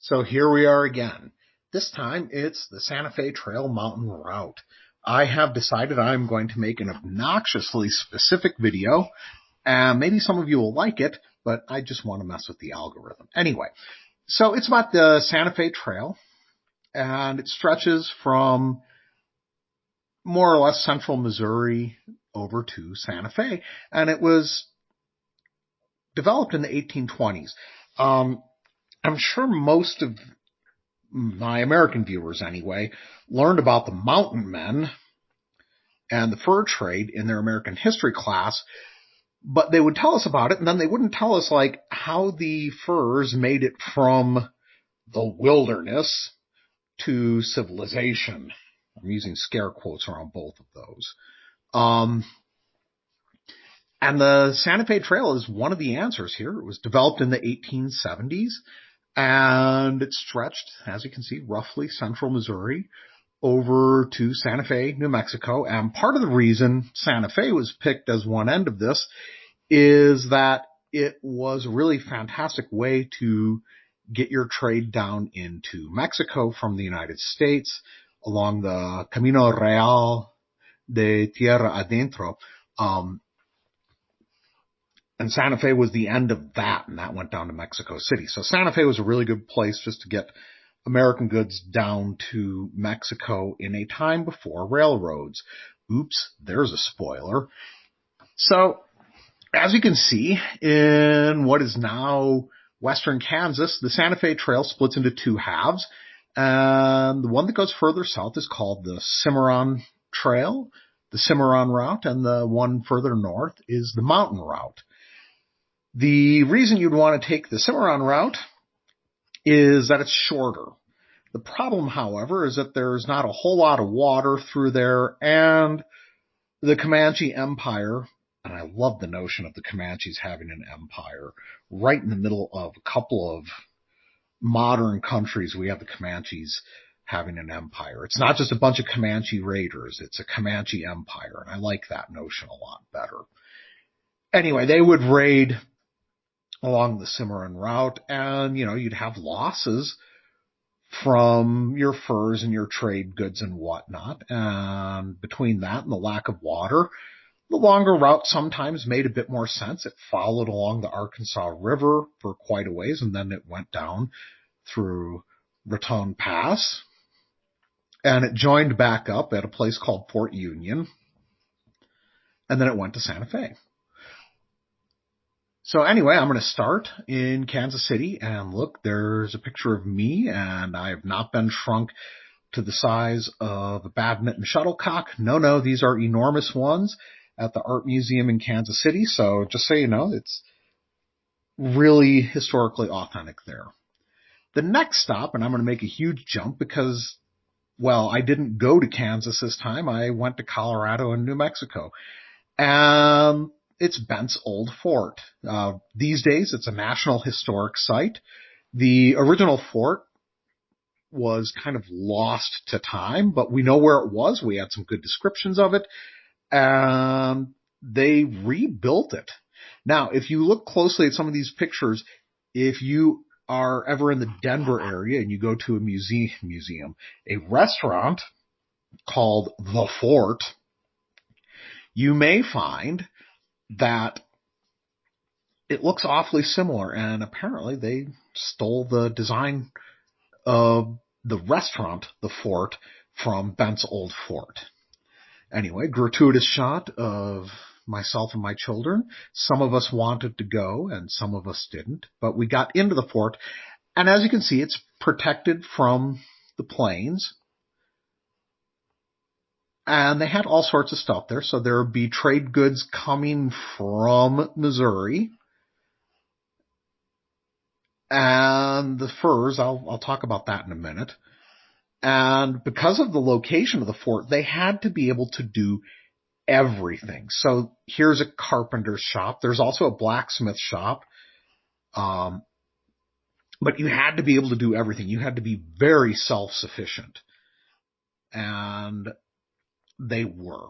So here we are again. This time it's the Santa Fe Trail Mountain Route. I have decided I'm going to make an obnoxiously specific video, and maybe some of you will like it, but I just want to mess with the algorithm. Anyway, so it's about the Santa Fe Trail, and it stretches from more or less central Missouri over to Santa Fe, and it was developed in the 1820s. Um, I'm sure most of my American viewers anyway learned about the mountain men and the fur trade in their American history class, but they would tell us about it and then they wouldn't tell us like how the furs made it from the wilderness to civilization. I'm using scare quotes around both of those. Um, and the Santa Fe Trail is one of the answers here. It was developed in the 1870s and it stretched, as you can see, roughly central Missouri over to Santa Fe, New Mexico. And part of the reason Santa Fe was picked as one end of this is that it was a really fantastic way to get your trade down into Mexico from the United States along the Camino Real de Tierra Adentro. Um, and Santa Fe was the end of that, and that went down to Mexico City. So Santa Fe was a really good place just to get American goods down to Mexico in a time before railroads. Oops, there's a spoiler. So, as you can see, in what is now western Kansas, the Santa Fe Trail splits into two halves. And the one that goes further south is called the Cimarron Trail, the Cimarron Route, and the one further north is the Mountain Route. The reason you'd want to take the Cimarron route is that it's shorter. The problem, however, is that there's not a whole lot of water through there and the Comanche Empire, and I love the notion of the Comanches having an empire right in the middle of a couple of modern countries. We have the Comanches having an empire. It's not just a bunch of Comanche raiders. It's a Comanche empire. And I like that notion a lot better. Anyway, they would raid along the Cimarron route and, you know, you'd have losses from your furs and your trade goods and whatnot. And between that and the lack of water, the longer route sometimes made a bit more sense. It followed along the Arkansas River for quite a ways and then it went down through Raton Pass and it joined back up at a place called Fort Union and then it went to Santa Fe. So anyway, I'm going to start in Kansas City and look, there's a picture of me and I have not been shrunk to the size of a badminton shuttlecock. No, no, these are enormous ones at the art museum in Kansas City. So just so you know, it's really historically authentic there. The next stop, and I'm going to make a huge jump because, well, I didn't go to Kansas this time. I went to Colorado and New Mexico. And it's Bent's Old Fort. Uh, these days, it's a National Historic Site. The original fort was kind of lost to time, but we know where it was. We had some good descriptions of it, and they rebuilt it. Now, if you look closely at some of these pictures, if you are ever in the Denver area and you go to a museum, museum, a restaurant called The Fort, you may find that it looks awfully similar and apparently they stole the design of the restaurant, the fort, from Bent's old fort. Anyway, gratuitous shot of myself and my children. Some of us wanted to go and some of us didn't, but we got into the fort and as you can see, it's protected from the plains and they had all sorts of stuff there. So there would be trade goods coming from Missouri. And the furs, I'll, I'll talk about that in a minute. And because of the location of the fort, they had to be able to do everything. So here's a carpenter's shop. There's also a blacksmith shop. Um, but you had to be able to do everything. You had to be very self-sufficient. And they were.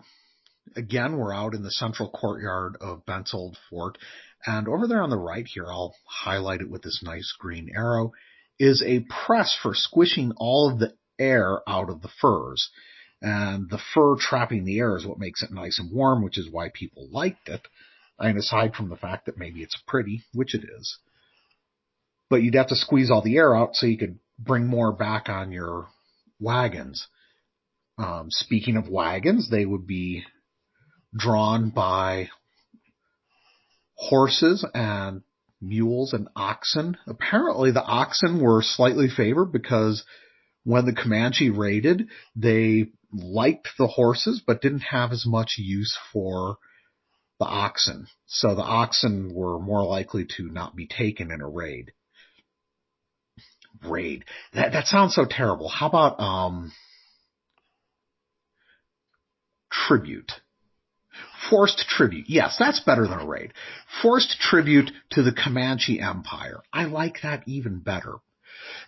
Again, we're out in the central courtyard of Bent's Old Fort. And over there on the right here, I'll highlight it with this nice green arrow, is a press for squishing all of the air out of the furs. And the fur trapping the air is what makes it nice and warm, which is why people liked it. And aside from the fact that maybe it's pretty, which it is, but you'd have to squeeze all the air out so you could bring more back on your wagons. Um, speaking of wagons, they would be drawn by horses and mules and oxen. Apparently the oxen were slightly favored because when the Comanche raided, they liked the horses but didn't have as much use for the oxen. So the oxen were more likely to not be taken in a raid. Raid. That that sounds so terrible. How about um tribute? Forced tribute. Yes, that's better than a raid. Forced tribute to the Comanche Empire. I like that even better.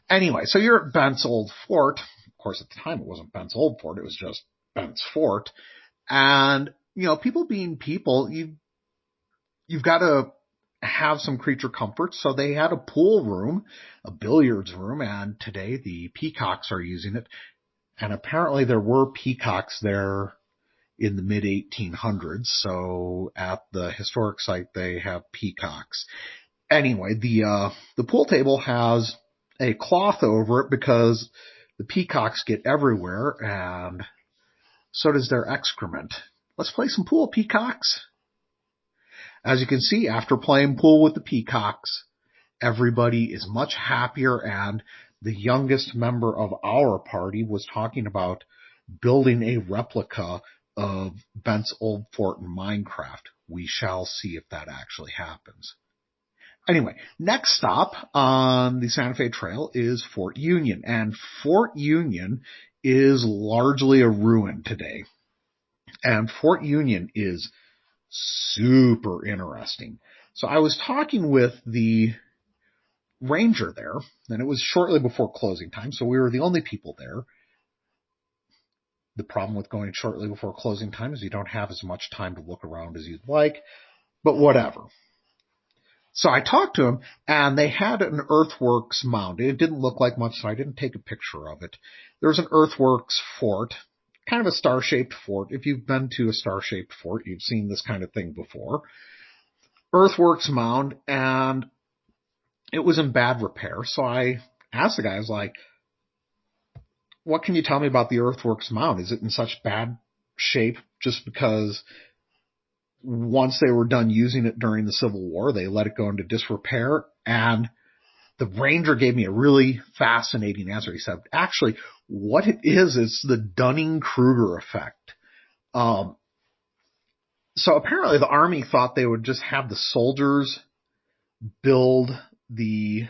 Anyway, so you're at Bent's old fort. Of course, at the time it wasn't Bent's old fort. It was just Bent's fort. And, you know, people being people, you, you've got to have some creature comforts. So they had a pool room, a billiards room, and today the peacocks are using it. And apparently there were peacocks there in the mid 1800s. So at the historic site, they have peacocks. Anyway, the, uh, the pool table has a cloth over it because the peacocks get everywhere and so does their excrement. Let's play some pool, peacocks. As you can see, after playing pool with the peacocks, everybody is much happier and the youngest member of our party was talking about building a replica of Bent's old fort in Minecraft. We shall see if that actually happens. Anyway, next stop on the Santa Fe Trail is Fort Union, and Fort Union is largely a ruin today. And Fort Union is super interesting. So I was talking with the ranger there, and it was shortly before closing time, so we were the only people there. The problem with going shortly before closing time is you don't have as much time to look around as you'd like, but whatever. So I talked to him and they had an earthworks mound. It didn't look like much, so I didn't take a picture of it. There was an earthworks fort, kind of a star-shaped fort. If you've been to a star-shaped fort, you've seen this kind of thing before. Earthworks mound and it was in bad repair. So I asked the guy, I was like, what can you tell me about the earthworks mound? Is it in such bad shape just because once they were done using it during the Civil War, they let it go into disrepair. And the ranger gave me a really fascinating answer. He said, actually, what it is, is the Dunning-Kruger effect. Um, so apparently the army thought they would just have the soldiers build the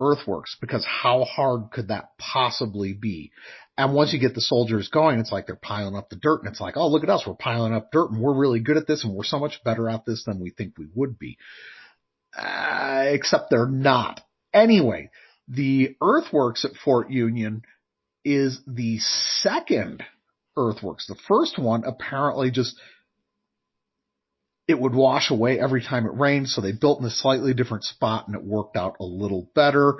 earthworks because how hard could that possibly be? And once you get the soldiers going, it's like they're piling up the dirt and it's like, oh, look at us. We're piling up dirt and we're really good at this and we're so much better at this than we think we would be. Uh, except they're not. Anyway, the earthworks at Fort Union is the second earthworks. The first one apparently just it would wash away every time it rained, so they built in a slightly different spot and it worked out a little better.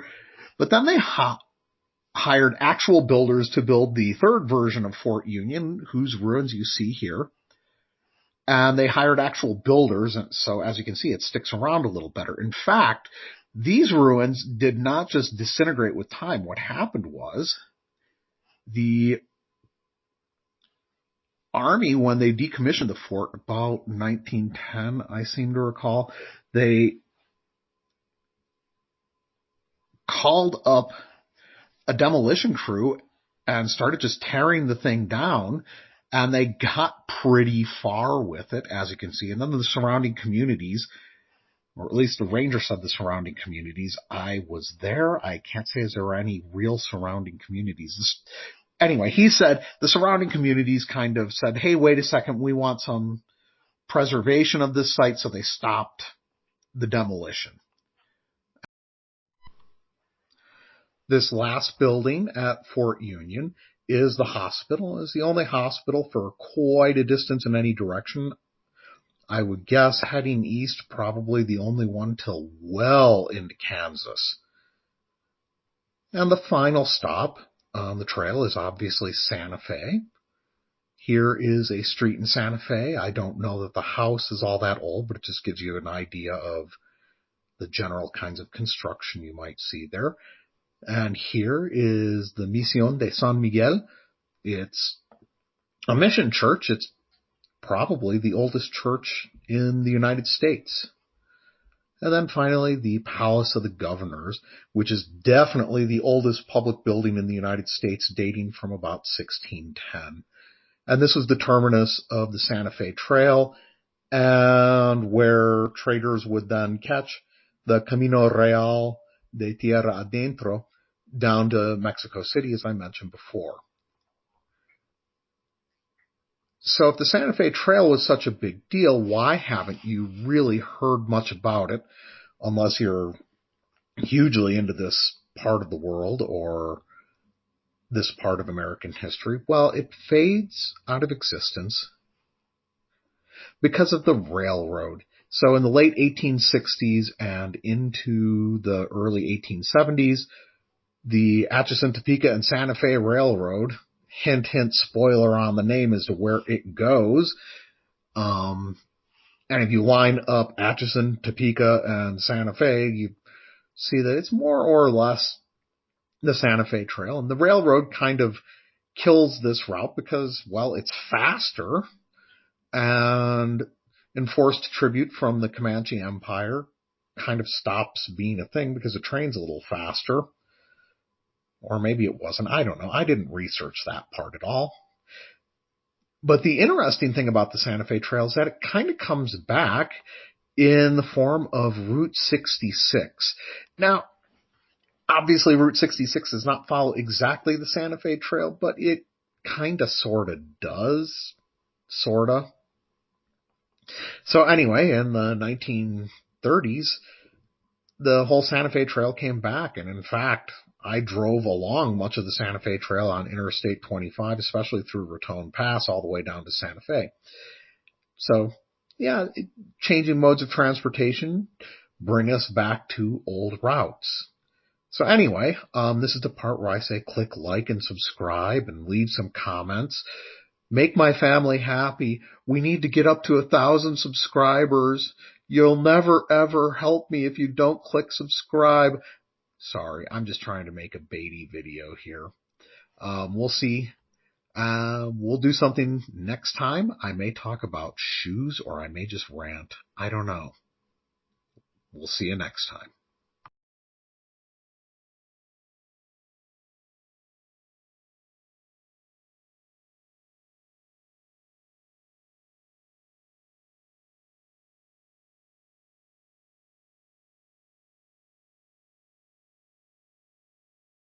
But then they hop hired actual builders to build the third version of Fort Union, whose ruins you see here. And they hired actual builders, and so as you can see, it sticks around a little better. In fact, these ruins did not just disintegrate with time. What happened was the army, when they decommissioned the fort about 1910, I seem to recall, they called up a demolition crew and started just tearing the thing down. And they got pretty far with it, as you can see. And then the surrounding communities, or at least the ranger said the surrounding communities. I was there. I can't say is there any real surrounding communities. Anyway, he said the surrounding communities kind of said, hey, wait a second, we want some preservation of this site, so they stopped the demolition. This last building at Fort Union is the hospital. It's the only hospital for quite a distance in any direction. I would guess heading east, probably the only one till well into Kansas. And the final stop on the trail is obviously Santa Fe. Here is a street in Santa Fe. I don't know that the house is all that old, but it just gives you an idea of the general kinds of construction you might see there. And here is the Misión de San Miguel. It's a mission church. It's probably the oldest church in the United States. And then finally, the Palace of the Governors, which is definitely the oldest public building in the United States, dating from about 1610. And this was the terminus of the Santa Fe Trail, and where traders would then catch the Camino Real de Tierra Adentro down to Mexico City, as I mentioned before. So if the Santa Fe Trail was such a big deal, why haven't you really heard much about it unless you're hugely into this part of the world or this part of American history? Well, it fades out of existence because of the railroad. So in the late 1860s and into the early 1870s, the Atchison, Topeka, and Santa Fe Railroad hint, hint, spoiler on the name as to where it goes. Um, and if you line up Atchison, Topeka, and Santa Fe, you see that it's more or less the Santa Fe Trail. And the railroad kind of kills this route because, well, it's faster and enforced tribute from the Comanche Empire kind of stops being a thing because the train's a little faster. Or maybe it wasn't. I don't know. I didn't research that part at all. But the interesting thing about the Santa Fe Trail is that it kind of comes back in the form of Route 66. Now, obviously Route 66 does not follow exactly the Santa Fe Trail, but it kind of sort of does. Sorta. So anyway, in the 1930s, the whole Santa Fe Trail came back, and in fact, I drove along much of the Santa Fe Trail on Interstate 25, especially through Raton Pass all the way down to Santa Fe. So, yeah, changing modes of transportation bring us back to old routes. So anyway, um, this is the part where I say click like and subscribe and leave some comments. Make my family happy. We need to get up to a thousand subscribers. You'll never ever help me if you don't click subscribe. Sorry, I'm just trying to make a baity video here. Um, we'll see. Uh, we'll do something next time. I may talk about shoes or I may just rant. I don't know. We'll see you next time.